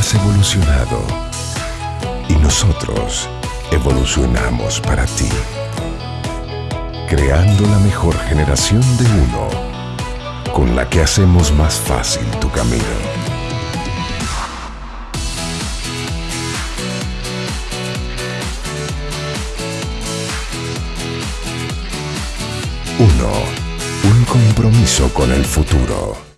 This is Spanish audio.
has evolucionado y nosotros evolucionamos para ti, creando la mejor generación de uno con la que hacemos más fácil tu camino. Uno, un compromiso con el futuro.